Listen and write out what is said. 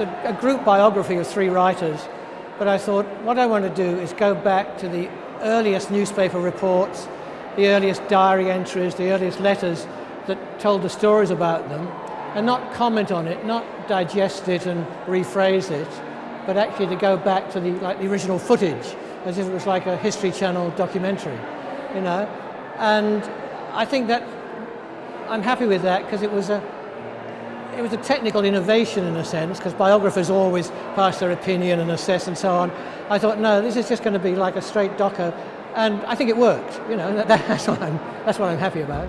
A, a group biography of three writers, but I thought what I want to do is go back to the earliest newspaper reports, the earliest diary entries, the earliest letters that told the stories about them, and not comment on it, not digest it and rephrase it, but actually to go back to the, like the original footage, as if it was like a History Channel documentary, you know. And I think that I'm happy with that because it was a it was a technical innovation in a sense because biographers always pass their opinion and assess and so on. I thought, no, this is just going to be like a straight docker, and I think it worked. You know, that, that's what I'm that's what I'm happy about.